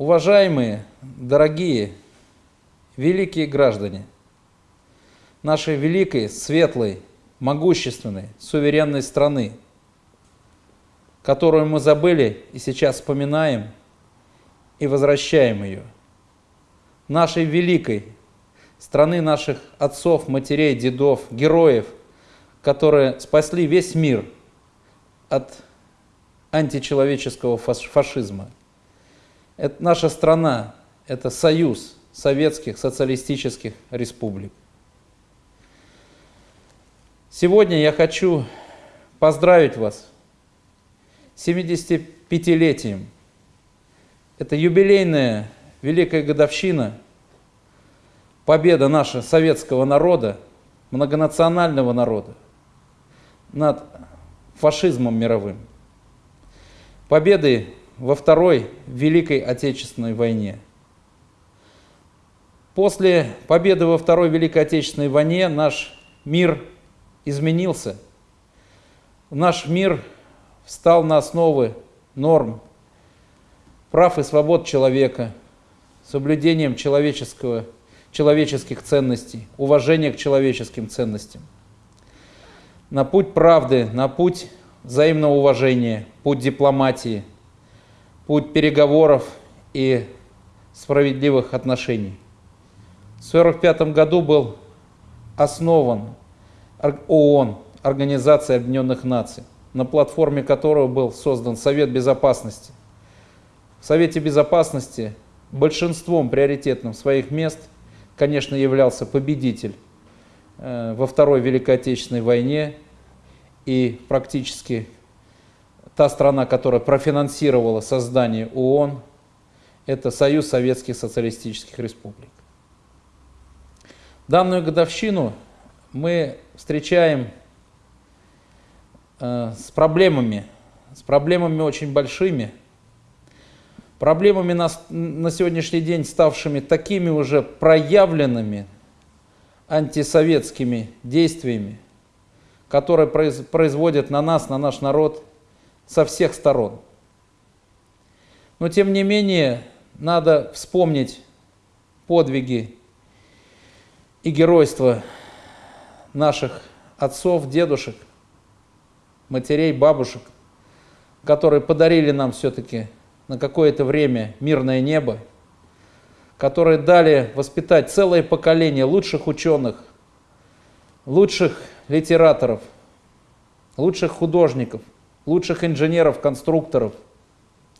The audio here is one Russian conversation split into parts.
Уважаемые, дорогие, великие граждане нашей великой, светлой, могущественной, суверенной страны, которую мы забыли и сейчас вспоминаем и возвращаем ее. Нашей великой страны наших отцов, матерей, дедов, героев, которые спасли весь мир от античеловеческого фашизма. Это наша страна, это союз советских социалистических республик. Сегодня я хочу поздравить вас с 75-летием. Это юбилейная великая годовщина – победа наша советского народа, многонационального народа над фашизмом мировым. Победы во Второй Великой Отечественной войне. После победы во Второй Великой Отечественной войне наш мир изменился. Наш мир встал на основы норм прав и свобод человека, соблюдением человеческого человеческих ценностей, уважения к человеческим ценностям. На путь правды, на путь взаимного уважения, путь дипломатии, путь переговоров и справедливых отношений. В 1945 году был основан ООН, Организация Объединенных Наций, на платформе которого был создан Совет Безопасности. В Совете Безопасности большинством приоритетным своих мест – конечно, являлся победитель э, во Второй Великой Отечественной войне и практически та страна, которая профинансировала создание ООН, это Союз Советских Социалистических Республик. Данную годовщину мы встречаем э, с проблемами, с проблемами очень большими, проблемами на, на сегодняшний день ставшими такими уже проявленными антисоветскими действиями, которые произ, производят на нас, на наш народ со всех сторон. Но тем не менее, надо вспомнить подвиги и геройство наших отцов, дедушек, матерей, бабушек, которые подарили нам все-таки на какое-то время мирное небо, которые дали воспитать целое поколение лучших ученых, лучших литераторов, лучших художников, лучших инженеров, конструкторов,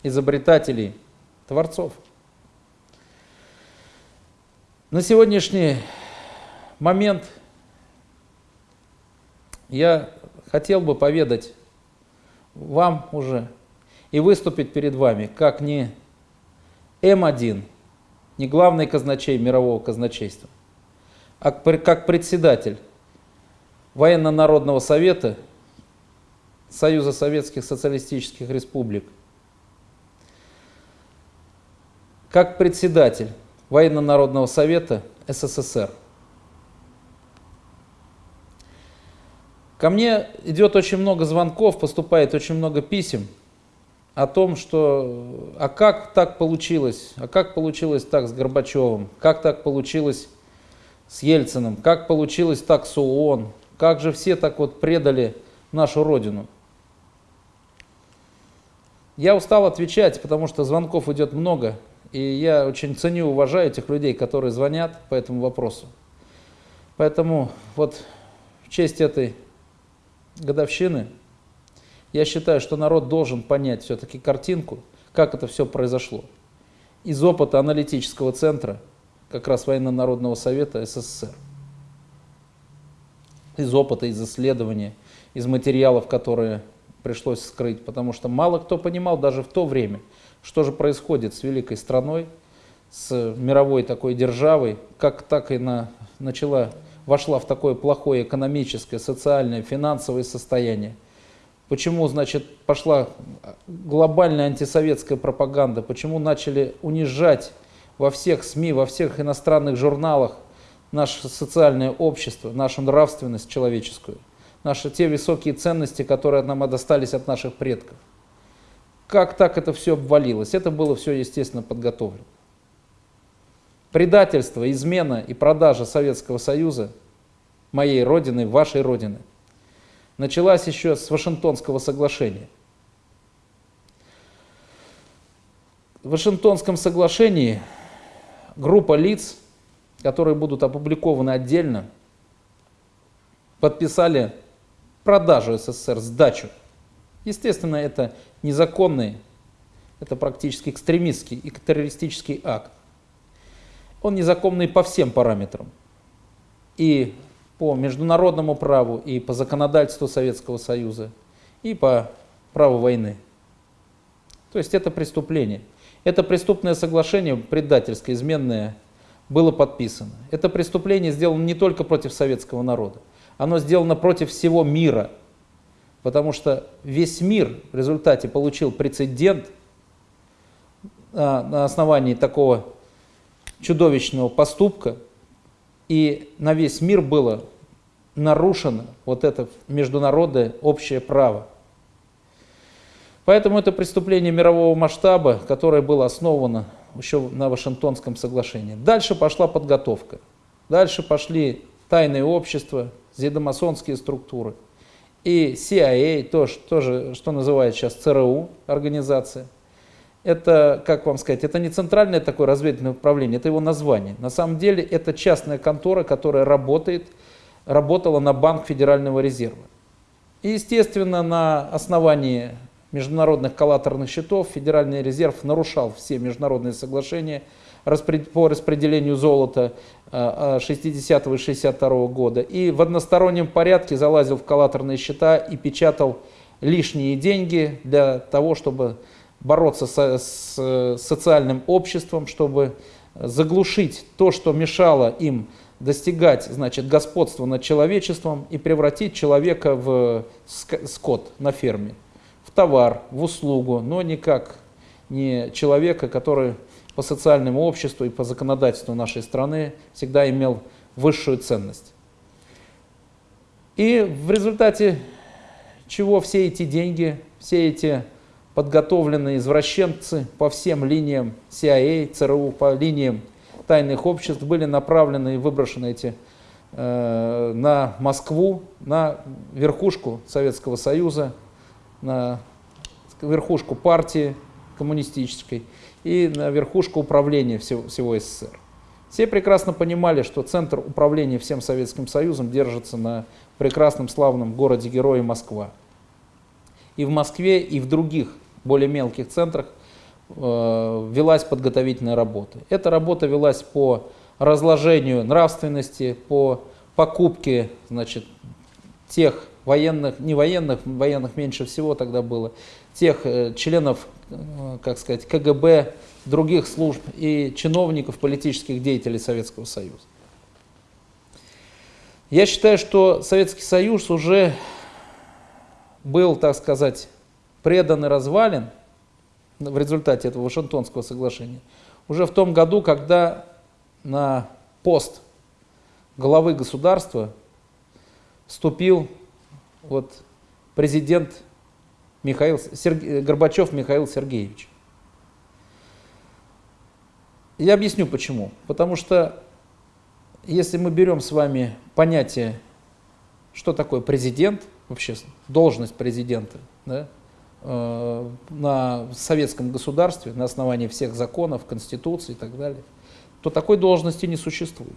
изобретателей, творцов. На сегодняшний момент я хотел бы поведать вам уже и выступить перед вами как не М1, не главный казначей мирового казначейства, а как председатель Военно-народного совета Союза Советских Социалистических Республик, как председатель Военно-народного совета СССР. Ко мне идет очень много звонков, поступает очень много писем – о том, что а как так получилось, а как получилось так с Горбачевым, как так получилось с Ельциным, как получилось так с ООН, как же все так вот предали нашу Родину. Я устал отвечать, потому что звонков идет много, и я очень ценю уважаю этих людей, которые звонят по этому вопросу. Поэтому вот в честь этой годовщины я считаю, что народ должен понять все-таки картинку, как это все произошло. Из опыта аналитического центра, как раз Военно-Народного Совета СССР. Из опыта, из исследования, из материалов, которые пришлось скрыть, потому что мало кто понимал даже в то время, что же происходит с великой страной, с мировой такой державой, как так и на, начала, вошла в такое плохое экономическое, социальное, финансовое состояние – Почему, значит, пошла глобальная антисоветская пропаганда? Почему начали унижать во всех СМИ, во всех иностранных журналах наше социальное общество, нашу нравственность человеческую, наши те высокие ценности, которые нам достались от наших предков? как так это все обвалилось? Это было все, естественно, подготовлено. Предательство, измена и продажа Советского Союза, моей родины, вашей родины, началась еще с Вашингтонского соглашения. В Вашингтонском соглашении группа лиц, которые будут опубликованы отдельно, подписали продажу СССР, сдачу. Естественно, это незаконный, это практически экстремистский и террористический акт. Он незаконный по всем параметрам. И по международному праву, и по законодательству Советского Союза, и по праву войны. То есть это преступление. Это преступное соглашение, предательское, изменное, было подписано. Это преступление сделано не только против советского народа, оно сделано против всего мира. Потому что весь мир в результате получил прецедент а, на основании такого чудовищного поступка, и на весь мир было нарушено вот это международное общее право. Поэтому это преступление мирового масштаба, которое было основано еще на Вашингтонском соглашении. Дальше пошла подготовка. Дальше пошли тайные общества, зидомасонские структуры. И CIA, тоже, тоже, что называют сейчас ЦРУ организация. Это, как вам сказать, это не центральное такое разведывательное управление, это его название. На самом деле это частная контора, которая работает, работала на Банк Федерального резерва. И, естественно, на основании международных коллаторных счетов Федеральный резерв нарушал все международные соглашения по распределению золота 60 и 62 года. И в одностороннем порядке залазил в коллаторные счета и печатал лишние деньги для того, чтобы бороться со, с социальным обществом, чтобы заглушить то, что мешало им достигать значит, господства над человечеством и превратить человека в скот на ферме в товар, в услугу, но никак не человека, который по социальному обществу и по законодательству нашей страны всегда имел высшую ценность. И в результате чего все эти деньги, все эти подготовленные извращенцы по всем линиям CIA, ЦРУ, по линиям тайных обществ были направлены и выброшены эти э, на Москву, на верхушку Советского Союза, на верхушку партии коммунистической и на верхушку управления всего, всего СССР. Все прекрасно понимали, что центр управления всем Советским Союзом держится на прекрасном славном городе-герое Москва. И в Москве, и в других более мелких центрах э, велась подготовительная работа. Эта работа велась по разложению нравственности, по покупке значит, тех военных, не военных, военных меньше всего тогда было, тех э, членов, как сказать, КГБ, других служб и чиновников, политических деятелей Советского Союза. Я считаю, что Советский Союз уже был, так сказать, предан и развален в результате этого Вашингтонского соглашения уже в том году, когда на пост главы государства вступил вот президент Михаил, Серг... Горбачев Михаил Сергеевич. Я объясню почему. Потому что если мы берем с вами понятие, что такое президент, вообще должность президента, да, э, на советском государстве, на основании всех законов, конституции и так далее, то такой должности не существует.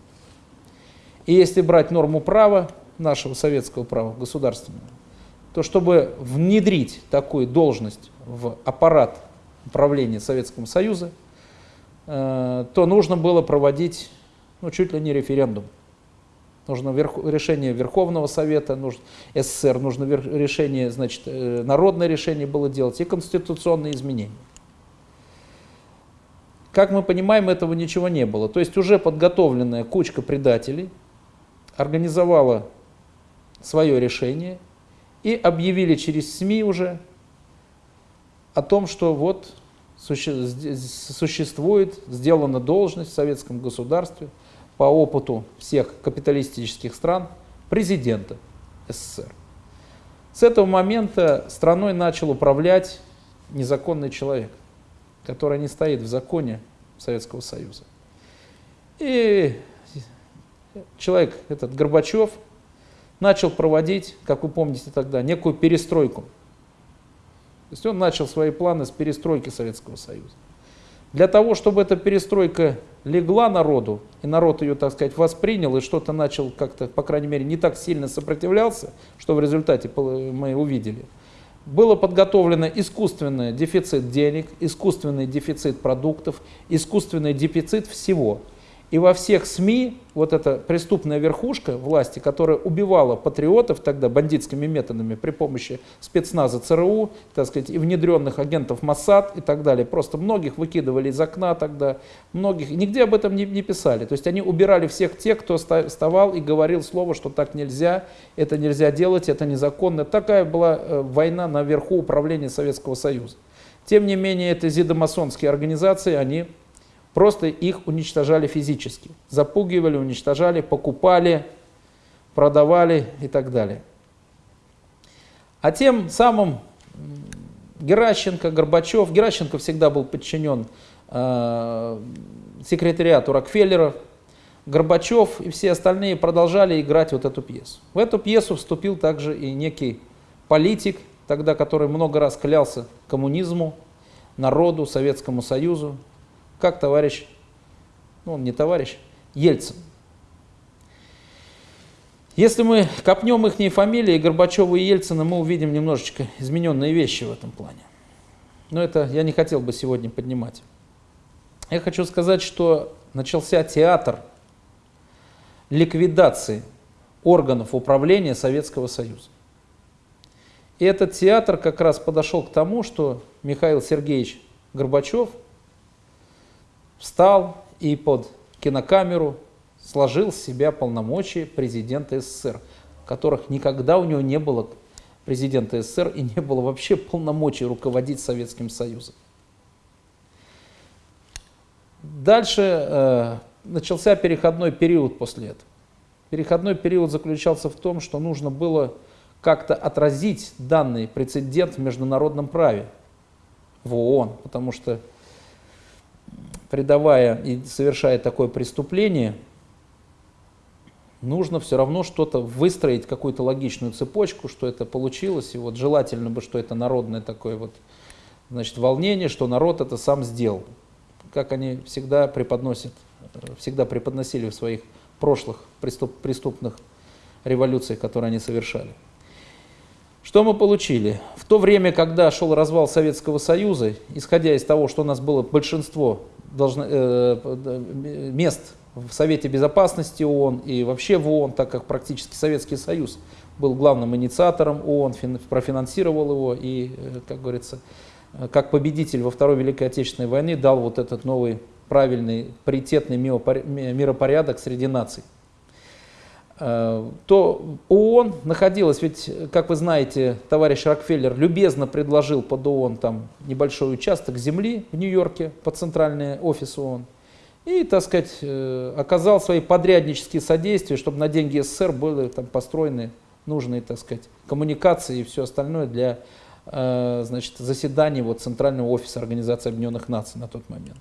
И если брать норму права, нашего советского права государственного, то чтобы внедрить такую должность в аппарат управления Советского Союза, э, то нужно было проводить ну, чуть ли не референдум. Нужно верх, решение Верховного Совета, нужно, СССР, нужно вер, решение, значит, э, народное решение было делать и конституционные изменения. Как мы понимаем, этого ничего не было. То есть уже подготовленная кучка предателей организовала свое решение и объявили через СМИ уже о том, что вот существует, сделана должность в советском государстве по опыту всех капиталистических стран президента СССР. С этого момента страной начал управлять незаконный человек, который не стоит в законе Советского Союза. И человек, этот Горбачев, начал проводить, как вы помните тогда, некую перестройку. То есть он начал свои планы с перестройки Советского Союза. Для того, чтобы эта перестройка легла народу, и народ ее, так сказать, воспринял, и что-то начал как-то, по крайней мере, не так сильно сопротивлялся, что в результате мы увидели, было подготовлено искусственный дефицит денег, искусственный дефицит продуктов, искусственный дефицит всего – и во всех СМИ вот эта преступная верхушка власти, которая убивала патриотов тогда бандитскими методами при помощи спецназа ЦРУ, так сказать, и внедренных агентов МОСАД и так далее, просто многих выкидывали из окна тогда, многих, нигде об этом не, не писали. То есть они убирали всех тех, кто вставал и говорил слово, что так нельзя, это нельзя делать, это незаконно. Такая была э, война наверху управления Советского Союза. Тем не менее, это зидомасонские организации, они Просто их уничтожали физически. Запугивали, уничтожали, покупали, продавали и так далее. А тем самым Геращенко, Горбачев, Геращенко всегда был подчинен э, секретариату Рокфеллера, Горбачев и все остальные продолжали играть вот эту пьесу. В эту пьесу вступил также и некий политик, тогда который много раз клялся коммунизму, народу, Советскому Союзу, как товарищ, ну он не товарищ, Ельцин. Если мы копнем их фамилии, Горбачева и Ельцина, мы увидим немножечко измененные вещи в этом плане. Но это я не хотел бы сегодня поднимать. Я хочу сказать, что начался театр ликвидации органов управления Советского Союза. И этот театр как раз подошел к тому, что Михаил Сергеевич Горбачев – встал и под кинокамеру сложил с себя полномочия президента СССР, которых никогда у него не было президента СССР и не было вообще полномочий руководить Советским Союзом. Дальше э, начался переходной период после этого. Переходной период заключался в том, что нужно было как-то отразить данный прецедент в международном праве в ООН, потому что предавая и совершая такое преступление, нужно все равно что-то выстроить, какую-то логичную цепочку, что это получилось. И вот желательно бы, что это народное такое вот, значит, волнение, что народ это сам сделал. Как они всегда преподносят, всегда преподносили в своих прошлых преступ, преступных революциях, которые они совершали. Что мы получили? В то время, когда шел развал Советского Союза, исходя из того, что у нас было большинство должно, э, мест в Совете Безопасности ООН и вообще в ООН, так как практически Советский Союз был главным инициатором ООН, профинансировал его и, э, как говорится, э, как победитель во Второй Великой Отечественной войны дал вот этот новый правильный, паритетный миропорядок среди наций. Э, то ООН находилась, ведь, как вы знаете, товарищ Рокфеллер любезно предложил под ООН там небольшой участок земли в Нью-Йорке, под центральный офис ООН, и, так сказать, э, оказал свои подряднические содействия, чтобы на деньги СССР были там построены нужные, так сказать, коммуникации и все остальное для э, значит, заседаний вот, Центрального офиса Организации Объединенных Наций на тот момент.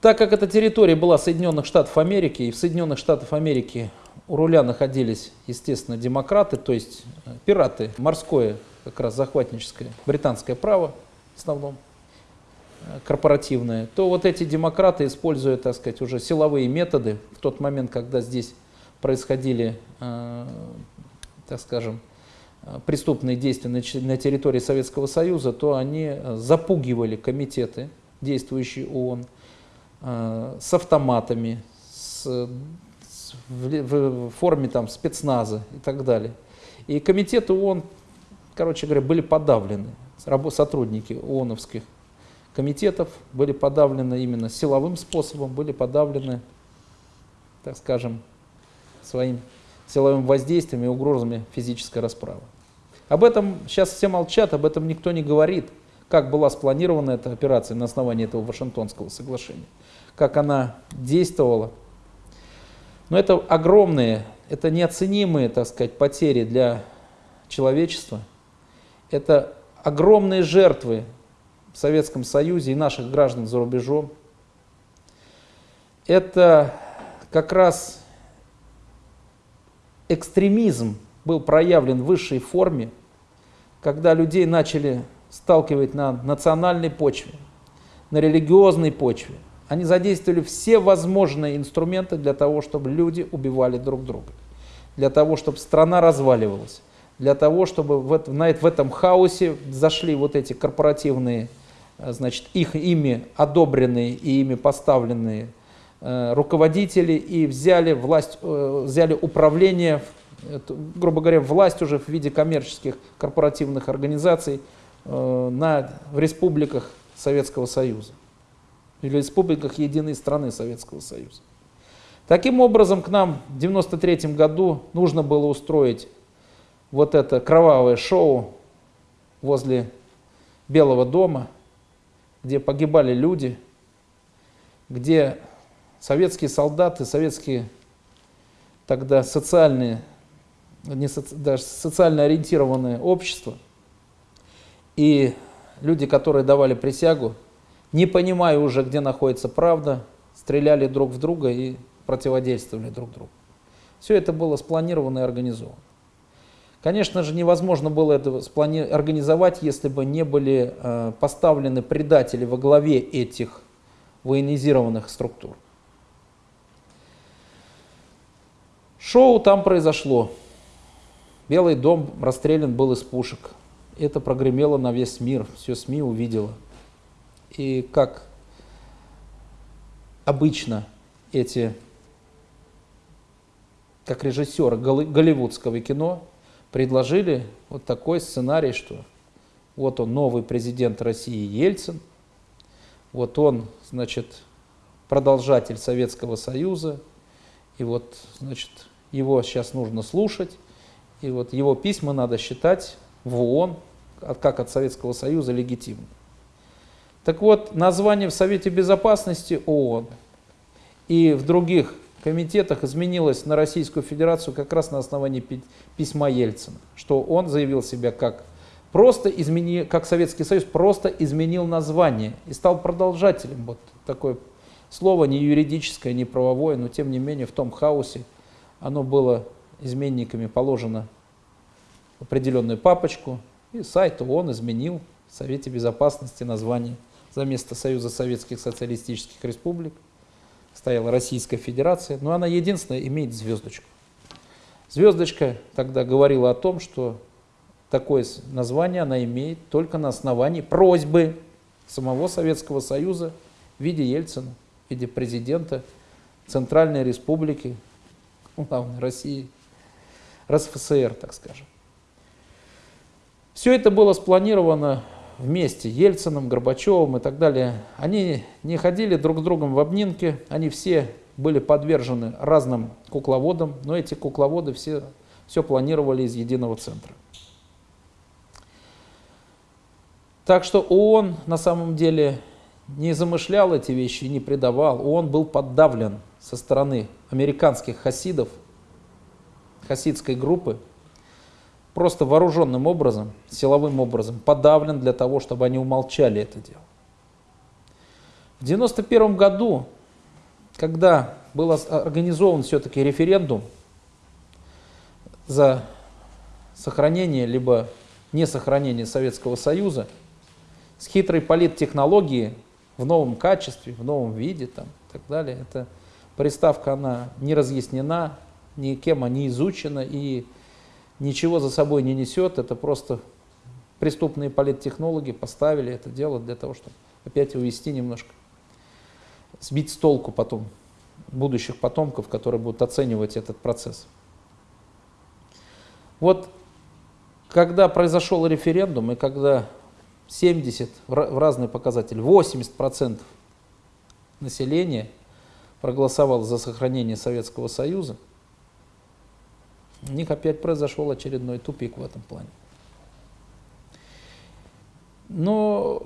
Так как эта территория была Соединенных Штатов Америки, и в Соединенных Штатах Америки у руля находились, естественно, демократы, то есть э, пираты, морское, как раз захватническое, британское право в основном, э, корпоративное, то вот эти демократы, используя, так сказать, уже силовые методы, в тот момент, когда здесь происходили, э, так скажем, преступные действия на территории Советского Союза, то они запугивали комитеты, действующие ООН, Э, с автоматами, с, с, в, в форме там, спецназа и так далее. И комитеты ООН, короче говоря, были подавлены. Сотрудники ООНовских комитетов были подавлены именно силовым способом, были подавлены, так скажем, своим силовым воздействием и угрозами физической расправы. Об этом сейчас все молчат, об этом никто не говорит как была спланирована эта операция на основании этого Вашингтонского соглашения, как она действовала. Но это огромные, это неоценимые, так сказать, потери для человечества. Это огромные жертвы в Советском Союзе и наших граждан за рубежом. Это как раз экстремизм был проявлен в высшей форме, когда людей начали сталкивать на национальной почве, на религиозной почве. Они задействовали все возможные инструменты для того, чтобы люди убивали друг друга, для того, чтобы страна разваливалась, для того, чтобы в, это, в этом хаосе зашли вот эти корпоративные, э, значит, их ими одобренные и ими поставленные э, руководители и взяли власть, э, взяли управление, грубо говоря, власть уже в виде коммерческих корпоративных организаций на, в республиках Советского Союза или республиках единой страны Советского Союза. Таким образом, к нам в 1993 году нужно было устроить вот это кровавое шоу возле Белого дома, где погибали люди, где советские солдаты, советские тогда социальные, не соци, даже социально ориентированное общество и люди, которые давали присягу, не понимая уже, где находится правда, стреляли друг в друга и противодействовали друг другу. Все это было спланировано и организовано. Конечно же, невозможно было это организовать, если бы не были э, поставлены предатели во главе этих военизированных структур. Шоу там произошло. Белый дом расстрелян был из пушек. Это прогремело на весь мир, все СМИ увидело. И как обычно эти, как режиссеры голливудского кино, предложили вот такой сценарий, что вот он новый президент России Ельцин, вот он, значит, продолжатель Советского Союза, и вот, значит, его сейчас нужно слушать, и вот его письма надо считать в ООН, как от Советского Союза, легитимным. Так вот, название в Совете Безопасности ООН и в других комитетах изменилось на Российскую Федерацию как раз на основании письма Ельцина, что он заявил себя как просто изменил, как Советский Союз просто изменил название и стал продолжателем. Вот такое слово не юридическое, не правовое, но тем не менее в том хаосе оно было изменниками положено в определенную папочку, и сайт ООН изменил в Совете Безопасности название за место Союза Советских Социалистических Республик стояла Российская Федерация, но она единственная имеет звездочку. Звездочка тогда говорила о том, что такое название она имеет только на основании просьбы самого Советского Союза в виде Ельцина, в виде президента Центральной Республики, главной России, РСФСР, так скажем. Все это было спланировано вместе, Ельцином, Горбачевым и так далее, они не ходили друг с другом в обнинке, они все были подвержены разным кукловодам, но эти кукловоды все, все планировали из единого центра. Так что ООН на самом деле не замышлял эти вещи не предавал. ООН был подавлен со стороны американских хасидов, хасидской группы, просто вооруженным образом, силовым образом подавлен для того, чтобы они умолчали это дело. В 1991 году, когда был организован все-таки референдум за сохранение либо не сохранение Советского Союза, с хитрой политтехнологией в новом качестве, в новом виде там, и так далее, эта приставка она не разъяснена, никем она не изучена и ничего за собой не несет, это просто преступные политтехнологи поставили это дело для того, чтобы опять увести немножко, сбить с толку потом будущих потомков, которые будут оценивать этот процесс. Вот когда произошел референдум, и когда 70, в разные показатели, 80% населения проголосовало за сохранение Советского Союза, у них опять произошел очередной тупик в этом плане. Но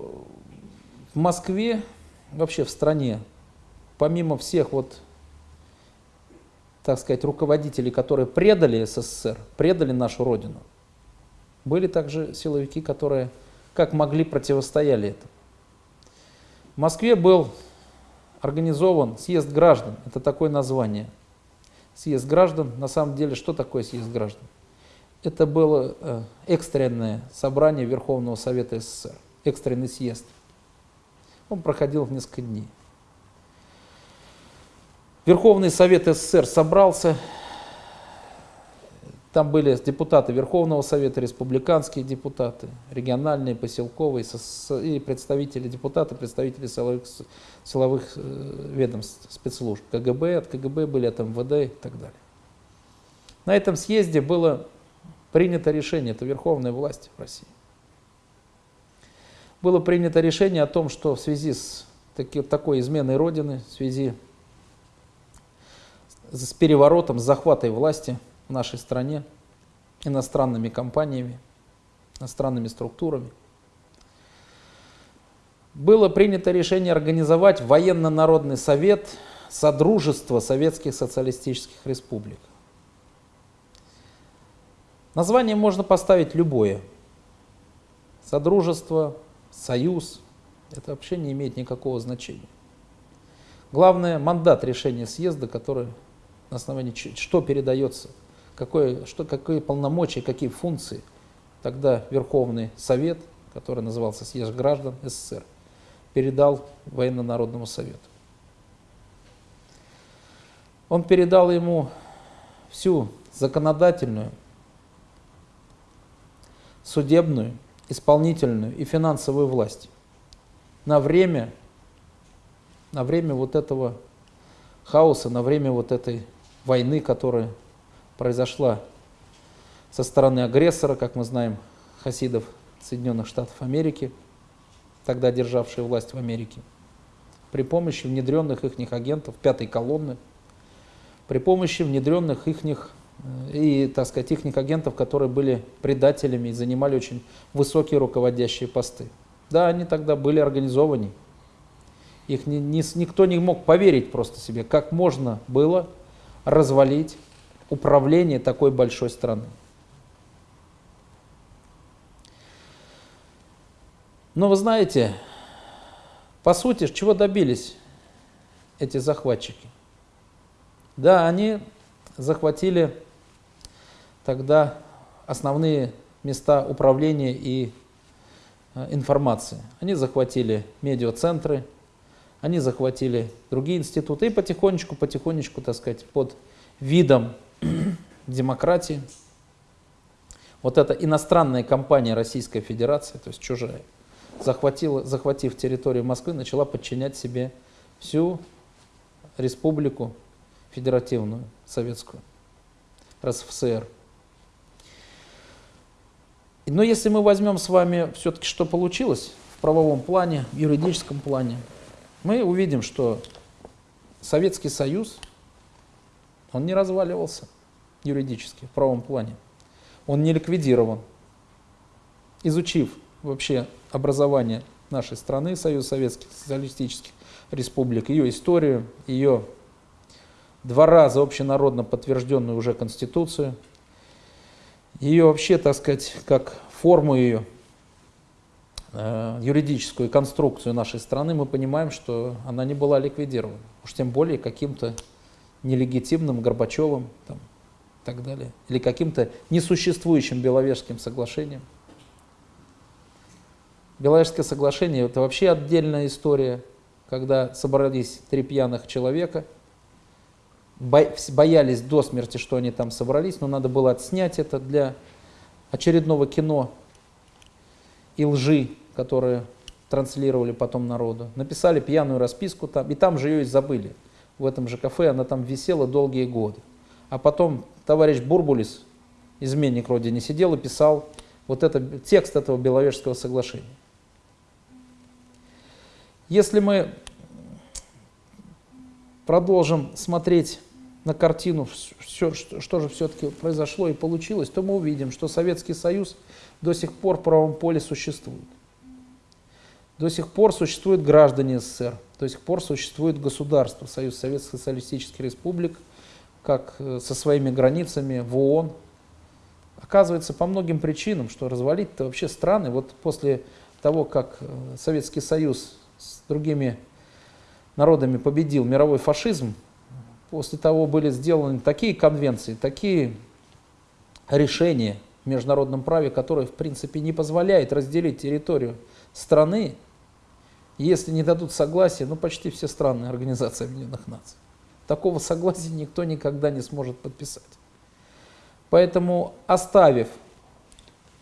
в Москве, вообще в стране, помимо всех вот, так сказать, руководителей, которые предали СССР, предали нашу Родину, были также силовики, которые как могли противостояли этому. В Москве был организован съезд граждан, это такое название. Съезд граждан, на самом деле, что такое съезд граждан? Это было э, экстренное собрание Верховного Совета СССР, экстренный съезд. Он проходил в несколько дней. Верховный Совет СССР собрался, там были депутаты Верховного Совета, республиканские депутаты, региональные, поселковые и представители депутаты, представители силовых, силовых э, ведомств, спецслужб, КГБ, от КГБ были от МВД и так далее. На этом съезде было принято решение, это верховная власть в России. Было принято решение о том, что в связи с такой изменой Родины, в связи с переворотом, с захватой власти – в нашей стране иностранными компаниями, иностранными структурами. Было принято решение организовать военно-народный совет Содружества Советских Социалистических Республик. Название можно поставить любое. Содружество, союз, это вообще не имеет никакого значения. Главное, мандат решения съезда, который на основании что передается какое, что, какие полномочия, какие функции тогда Верховный Совет, который назывался Съезд граждан СССР, передал Военно-Народному Совету. Он передал ему всю законодательную, судебную, исполнительную и финансовую власть на время, на время вот этого хаоса, на время вот этой войны, которая произошла со стороны агрессора, как мы знаем, хасидов Соединенных Штатов Америки, тогда державшие власть в Америке, при помощи внедренных их агентов пятой колонны, при помощи внедренных их э, и, так сказать, их агентов, которые были предателями и занимали очень высокие руководящие посты. Да, они тогда были организованы. Их ни, ни, никто не мог поверить просто себе, как можно было развалить управление такой большой страны. Но вы знаете, по сути, чего добились эти захватчики? Да, они захватили тогда основные места управления и э, информации. Они захватили медиацентры, они захватили другие институты и потихонечку, потихонечку, так сказать, под видом демократии. Вот эта иностранная компания Российской Федерации, то есть чужая, захватила, захватив территорию Москвы, начала подчинять себе всю республику федеративную, советскую, РСФСР. Но если мы возьмем с вами все-таки, что получилось в правовом плане, в юридическом плане, мы увидим, что Советский Союз, он не разваливался юридически, в правом плане. Он не ликвидирован. Изучив вообще образование нашей страны, Союз Советских Социалистических Республик, ее историю, ее два раза общенародно подтвержденную уже Конституцию, ее вообще, так сказать, как форму ее, э, юридическую конструкцию нашей страны, мы понимаем, что она не была ликвидирована. Уж тем более каким-то нелегитимным Горбачевым, там, и так далее, или каким-то несуществующим Беловежским соглашением. Беловежское соглашение – это вообще отдельная история, когда собрались три пьяных человека, боялись до смерти, что они там собрались, но надо было отснять это для очередного кино и лжи, которые транслировали потом народу. Написали пьяную расписку там, и там же ее и забыли. В этом же кафе она там висела долгие годы. А потом товарищ Бурбулис, изменник родине, сидел и писал вот это, текст этого Беловежского соглашения. Если мы продолжим смотреть на картину, все, что, что же все-таки произошло и получилось, то мы увидим, что Советский Союз до сих пор в правом поле существует. До сих пор существуют граждане СССР, до сих пор существует государство, Союз Советских Социалистических Республик – как э, со своими границами в ООН. Оказывается, по многим причинам, что развалить-то вообще страны, вот после того, как э, Советский Союз с другими народами победил мировой фашизм, после того были сделаны такие конвенции, такие решения в международном праве, которые в принципе не позволяют разделить территорию страны, если не дадут согласия, ну почти все страны Организации Объединенных Наций. Такого согласия никто никогда не сможет подписать. Поэтому оставив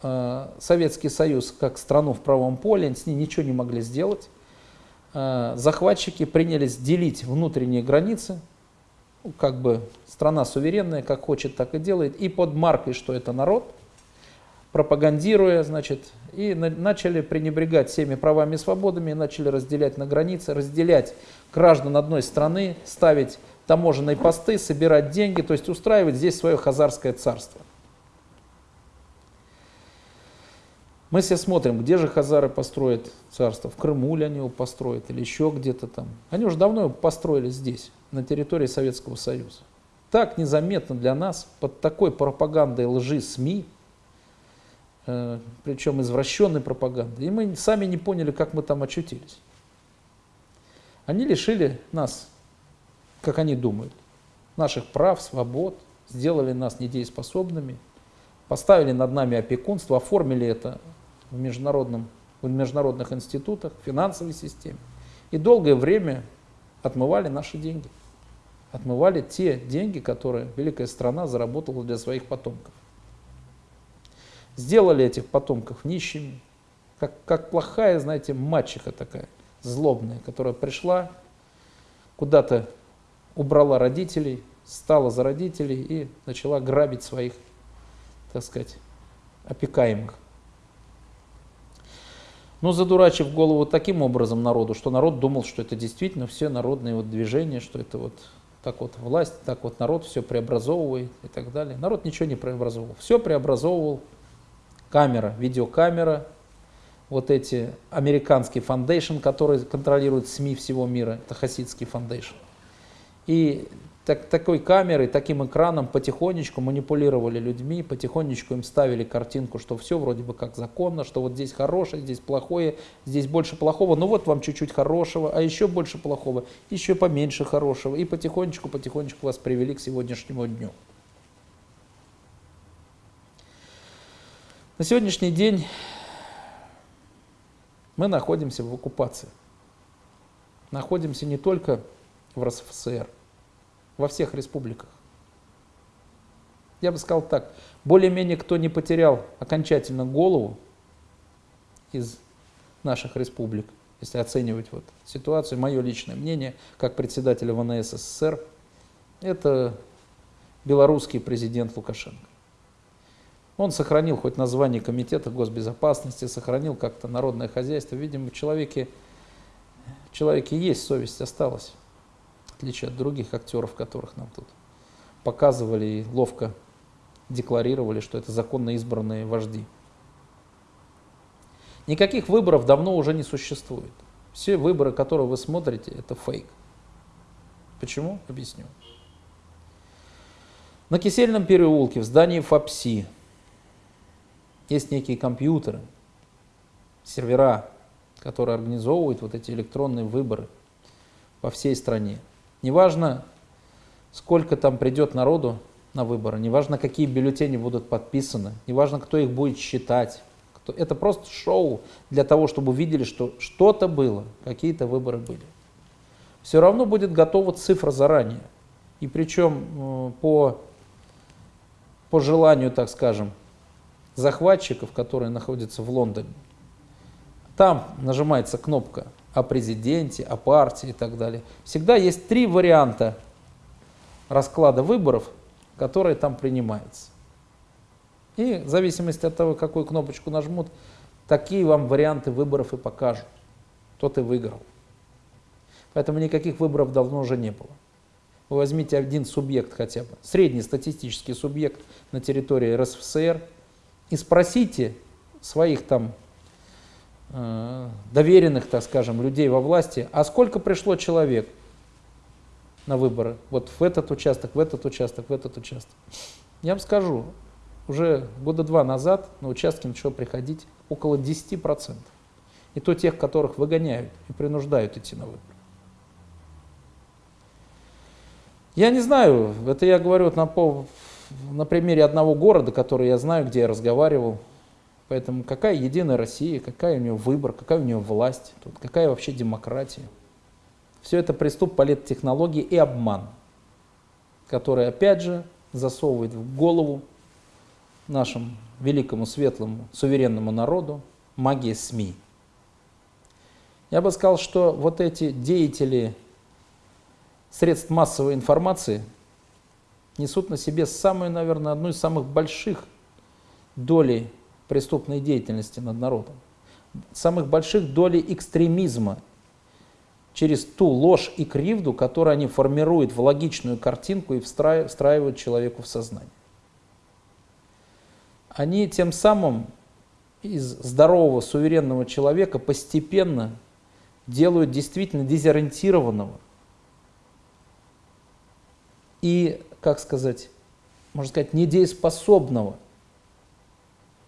э, Советский Союз как страну в правом поле, с ней ничего не могли сделать, э, захватчики принялись делить внутренние границы, ну, как бы страна суверенная, как хочет, так и делает, и под маркой, что это народ, пропагандируя, значит, и на, начали пренебрегать всеми правами и свободами, начали разделять на границе, разделять граждан одной страны, ставить таможенные посты, собирать деньги, то есть устраивать здесь свое хазарское царство. Мы все смотрим, где же хазары построят царство. В Крыму ли они его построят или еще где-то там. Они уже давно его построили здесь, на территории Советского Союза. Так незаметно для нас, под такой пропагандой лжи СМИ, причем извращенной пропагандой, и мы сами не поняли, как мы там очутились. Они лишили нас как они думают, наших прав, свобод, сделали нас недееспособными, поставили над нами опекунство, оформили это в, международном, в международных институтах, в финансовой системе. И долгое время отмывали наши деньги. Отмывали те деньги, которые великая страна заработала для своих потомков. Сделали этих потомков нищими, как, как плохая, знаете, мачеха такая, злобная, которая пришла куда-то убрала родителей, стала за родителей и начала грабить своих, так сказать, опекаемых. Но задурачив голову таким образом народу, что народ думал, что это действительно все народные вот движения, что это вот так вот власть, так вот народ все преобразовывает и так далее. Народ ничего не преобразовывал. Все преобразовывал камера, видеокамера, вот эти американский foundation, который контролирует СМИ всего мира, это хасидский foundation. И так, такой камерой, таким экраном потихонечку манипулировали людьми, потихонечку им ставили картинку, что все вроде бы как законно, что вот здесь хорошее, здесь плохое, здесь больше плохого, ну вот вам чуть-чуть хорошего, а еще больше плохого, еще поменьше хорошего. И потихонечку-потихонечку вас привели к сегодняшнему дню. На сегодняшний день мы находимся в оккупации. Находимся не только в РСФСР, во всех республиках. Я бы сказал так, более-менее кто не потерял окончательно голову из наших республик, если оценивать вот ситуацию, мое личное мнение, как председателя ВНС СССР, это белорусский президент Лукашенко. Он сохранил хоть название Комитета госбезопасности, сохранил как-то народное хозяйство. Видимо, в человеке, в человеке есть совесть, осталась отличие от других актеров, которых нам тут показывали и ловко декларировали, что это законно избранные вожди. Никаких выборов давно уже не существует. Все выборы, которые вы смотрите, это фейк. Почему? Объясню. На Кисельном переулке, в здании ФАПСИ, есть некие компьютеры, сервера, которые организовывают вот эти электронные выборы по всей стране. Неважно, сколько там придет народу на выборы, неважно, какие бюллетени будут подписаны, неважно, кто их будет считать. Кто... Это просто шоу для того, чтобы увидели, что что-то было, какие-то выборы были. Все равно будет готова цифра заранее. И причем э, по, по желанию, так скажем, захватчиков, которые находятся в Лондоне. Там нажимается кнопка о президенте, о партии и так далее. Всегда есть три варианта расклада выборов, которые там принимаются. И в зависимости от того, какую кнопочку нажмут, такие вам варианты выборов и покажут. Тот и выиграл. Поэтому никаких выборов давно уже не было. Вы возьмите один субъект хотя бы, средний статистический субъект на территории РСФСР и спросите своих там Э, доверенных, так скажем, людей во власти, а сколько пришло человек на выборы, вот в этот участок, в этот участок, в этот участок. Я вам скажу, уже года два назад на участке начало приходить около 10%. и то тех, которых выгоняют и принуждают идти на выборы. Я не знаю, это я говорю на, на примере одного города, который я знаю, где я разговаривал. Поэтому какая единая Россия, какая у нее выбор, какая у нее власть, тут, какая вообще демократия. Все это приступ политтехнологии и обман, который опять же засовывает в голову нашему великому, светлому, суверенному народу магия СМИ. Я бы сказал, что вот эти деятели средств массовой информации несут на себе самую, наверное, одну из самых больших долей преступной деятельности над народом, самых больших долей экстремизма через ту ложь и кривду, которую они формируют в логичную картинку и встраивают человеку в сознание. Они тем самым из здорового, суверенного человека постепенно делают действительно дезориентированного, и, как сказать, можно сказать, недееспособного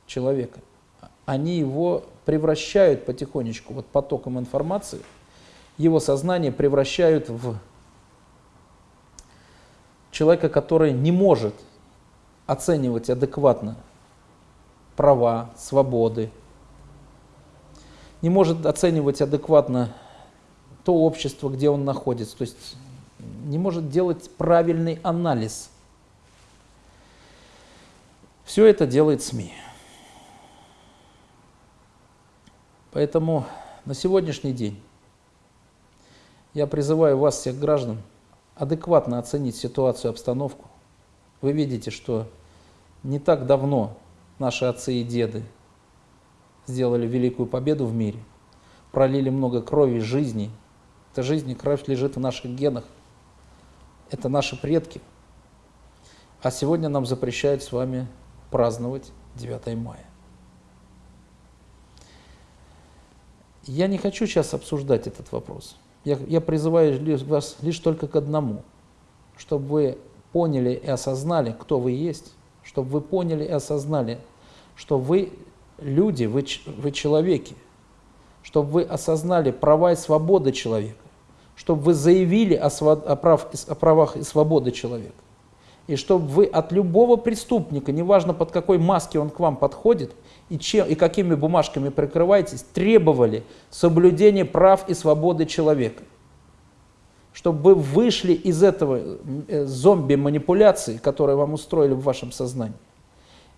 человека. Они его превращают потихонечку, вот потоком информации, его сознание превращают в человека, который не может оценивать адекватно права, свободы, не может оценивать адекватно то общество, где он находится. То есть не может делать правильный анализ. Все это делает СМИ. Поэтому на сегодняшний день я призываю вас, всех граждан, адекватно оценить ситуацию, обстановку. Вы видите, что не так давно наши отцы и деды сделали великую победу в мире, пролили много крови, жизни. Эта жизнь и кровь лежит в наших генах это наши предки. А сегодня нам запрещают с вами праздновать 9 мая. Я не хочу сейчас обсуждать этот вопрос. Я, я призываю вас лишь только к одному, чтобы вы поняли и осознали, кто вы есть, чтобы вы поняли и осознали, что вы люди, вы, вы человеки, чтобы вы осознали права и свободы человека, чтобы вы заявили о, о, прав, о правах и свободе человека. И чтобы вы от любого преступника, неважно под какой маски он к вам подходит и, чем, и какими бумажками прикрываетесь, требовали соблюдения прав и свободы человека. Чтобы вы вышли из этого э, зомби-манипуляции, которые вам устроили в вашем сознании,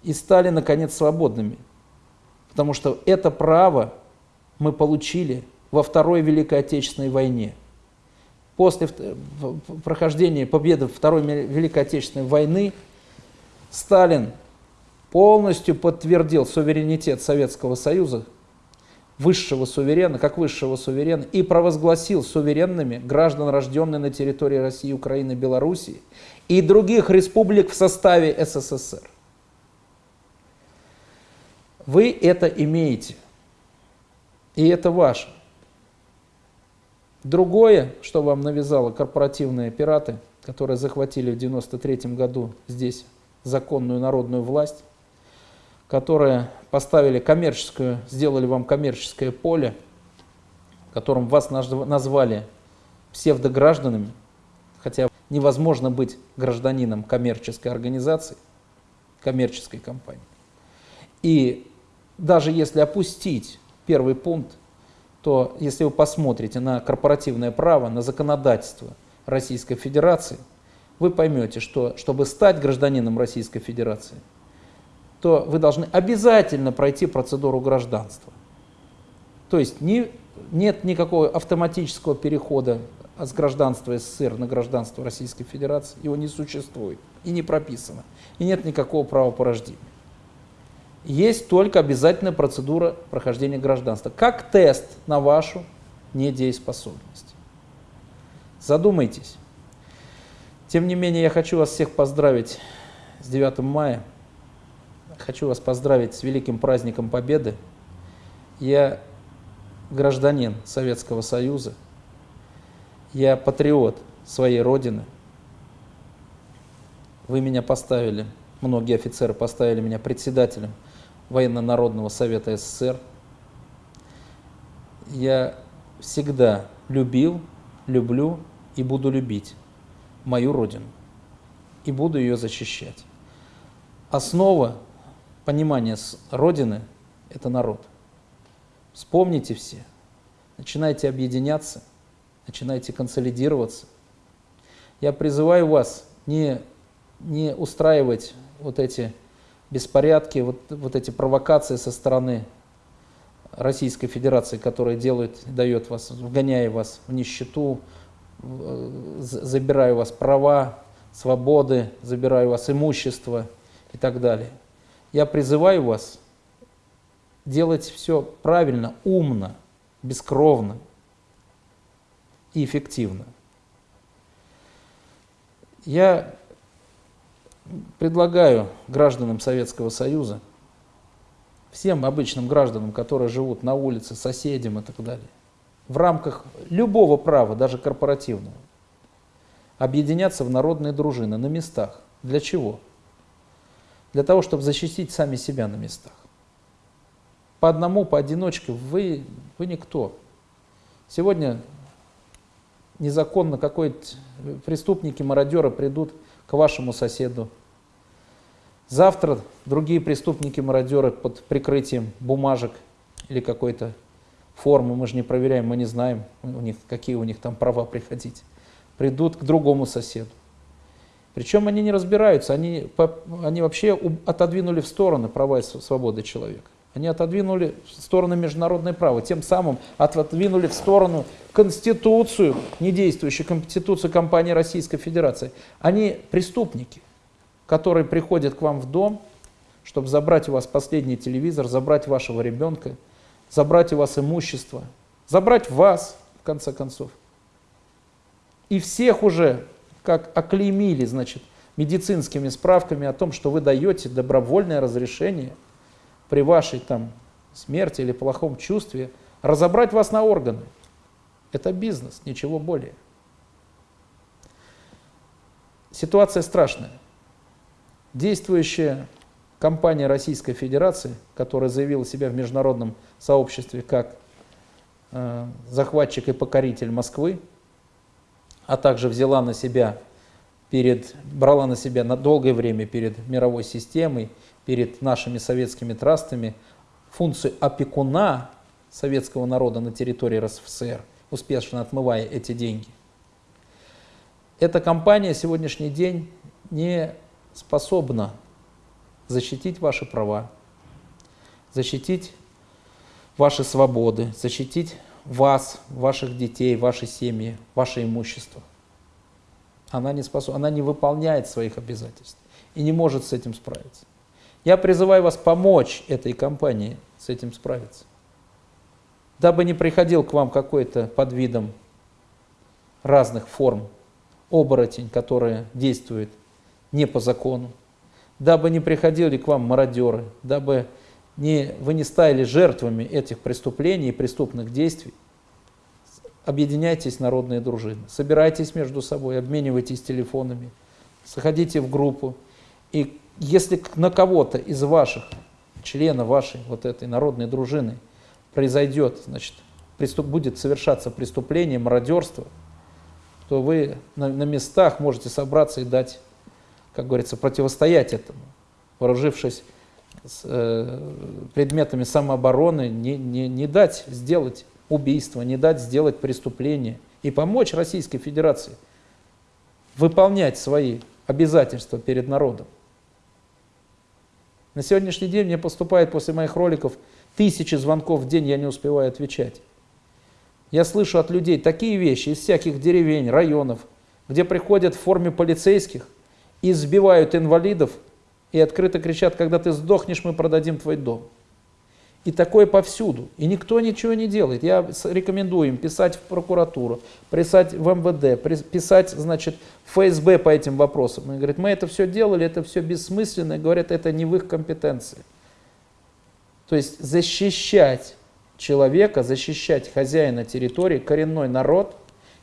и стали, наконец, свободными. Потому что это право мы получили во Второй Великой Отечественной войне – после прохождения победы Второй Великой Отечественной войны Сталин полностью подтвердил суверенитет Советского Союза, высшего суверена, как высшего суверена, и провозгласил суверенными граждан, рожденных на территории России, Украины, Белоруссии и других республик в составе СССР. Вы это имеете, и это ваше. Другое, что вам навязало корпоративные пираты, которые захватили в 93 году здесь законную народную власть, которые поставили коммерческую, сделали вам коммерческое поле, которым вас назвали псевдогражданами, хотя невозможно быть гражданином коммерческой организации, коммерческой компании. И даже если опустить первый пункт то если вы посмотрите на корпоративное право, на законодательство Российской Федерации, вы поймете, что чтобы стать гражданином Российской Федерации, то вы должны обязательно пройти процедуру гражданства. То есть не, нет никакого автоматического перехода с гражданства СССР на гражданство Российской Федерации, его не существует и не прописано, и нет никакого права по рождению есть только обязательная процедура прохождения гражданства, как тест на вашу недееспособность. Задумайтесь. Тем не менее, я хочу вас всех поздравить с 9 мая. Хочу вас поздравить с великим праздником Победы. Я гражданин Советского Союза. Я патриот своей Родины. Вы меня поставили, многие офицеры поставили меня председателем Военно-Народного Совета СССР. Я всегда любил, люблю и буду любить мою Родину. И буду ее защищать. Основа понимания Родины – это народ. Вспомните все, начинайте объединяться, начинайте консолидироваться. Я призываю вас не, не устраивать вот эти беспорядки, вот, вот эти провокации со стороны Российской Федерации, которая делает, дает вас, вгоняя вас в нищету, забирая у вас права, свободы, забирая у вас имущество и так далее. Я призываю вас делать все правильно, умно, бескровно и эффективно. Я предлагаю гражданам Советского Союза, всем обычным гражданам, которые живут на улице, соседям и так далее, в рамках любого права, даже корпоративного, объединяться в народные дружины на местах. Для чего? Для того, чтобы защитить сами себя на местах. По одному, поодиночке вы, вы никто. Сегодня незаконно какой-то преступники, мародеры придут к вашему соседу. Завтра другие преступники, мародеры под прикрытием бумажек или какой-то формы, мы же не проверяем, мы не знаем, у них, какие у них там права приходить, придут к другому соседу. Причем они не разбираются, они, они вообще отодвинули в стороны права и свободы человека. Они отодвинули в сторону международное право, тем самым отодвинули в сторону Конституцию, недействующую Конституцию компании Российской Федерации. Они преступники, которые приходят к вам в дом, чтобы забрать у вас последний телевизор, забрать вашего ребенка, забрать у вас имущество, забрать вас, в конце концов. И всех уже, как оклеймили, значит, медицинскими справками о том, что вы даете добровольное разрешение – при вашей там смерти или плохом чувстве разобрать вас на органы. Это бизнес, ничего более. Ситуация страшная. Действующая компания Российской Федерации, которая заявила себя в международном сообществе как э, захватчик и покоритель Москвы, а также взяла на себя перед, брала на себя на долгое время перед мировой системой перед нашими советскими трастами функцию опекуна советского народа на территории РСФСР, успешно отмывая эти деньги. Эта компания сегодняшний день не способна защитить ваши права, защитить ваши свободы, защитить вас, ваших детей, ваши семьи, ваше имущество. Она не, способна, она не выполняет своих обязательств и не может с этим справиться. Я призываю вас помочь этой компании с этим справиться. Дабы не приходил к вам какой-то под видом разных форм оборотень, который действует не по закону, дабы не приходили к вам мародеры, дабы не, вы не стали жертвами этих преступлений и преступных действий, объединяйтесь народные дружины, собирайтесь между собой, обменивайтесь телефонами, заходите в группу. И если на кого-то из ваших, членов вашей вот этой народной дружины произойдет, значит, преступ, будет совершаться преступление, мародерство, то вы на, на местах можете собраться и дать, как говорится, противостоять этому, вооружившись с, э, предметами самообороны, не, не, не дать сделать убийство, не дать сделать преступление и помочь Российской Федерации выполнять свои обязательства перед народом. На сегодняшний день мне поступает после моих роликов тысячи звонков в день, я не успеваю отвечать. Я слышу от людей такие вещи из всяких деревень, районов, где приходят в форме полицейских, избивают инвалидов и открыто кричат, когда ты сдохнешь, мы продадим твой дом. И такое повсюду. И никто ничего не делает. Я рекомендую им писать в прокуратуру, писать в МВД, писать, значит, в ФСБ по этим вопросам. Они говорят, мы это все делали, это все бессмысленно. И говорят, это не в их компетенции. То есть защищать человека, защищать хозяина территории, коренной народ,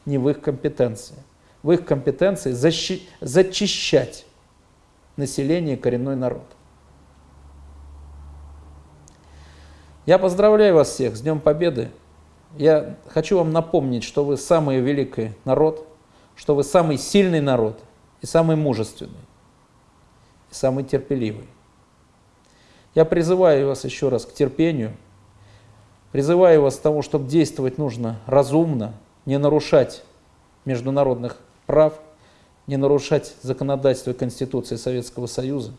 не в их компетенции. В их компетенции защи зачищать население, коренной народ. Я поздравляю вас всех с Днем Победы. Я хочу вам напомнить, что вы самый великий народ, что вы самый сильный народ и самый мужественный, и самый терпеливый. Я призываю вас еще раз к терпению, призываю вас к тому, чтобы действовать нужно разумно, не нарушать международных прав, не нарушать законодательство Конституции Советского Союза,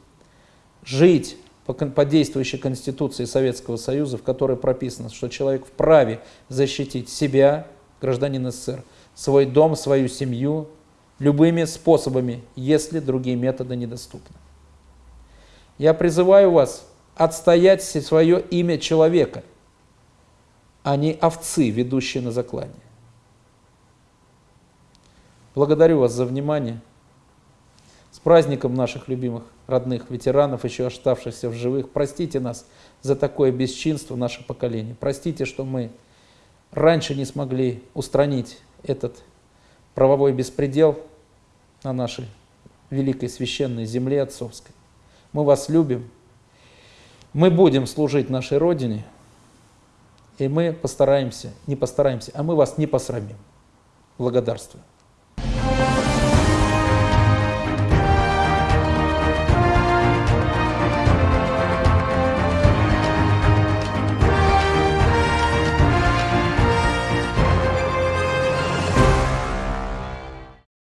жить по, по действующей Конституции Советского Союза, в которой прописано, что человек вправе защитить себя, гражданин СССР, свой дом, свою семью, любыми способами, если другие методы недоступны. Я призываю вас отстоять свое имя человека, а не овцы, ведущие на заклание. Благодарю вас за внимание. С праздником наших любимых родных ветеранов, еще оставшихся в живых. Простите нас за такое бесчинство наше поколение. Простите, что мы раньше не смогли устранить этот правовой беспредел на нашей великой священной земле отцовской. Мы вас любим. Мы будем служить нашей Родине. И мы постараемся, не постараемся, а мы вас не посрамим. Благодарствую.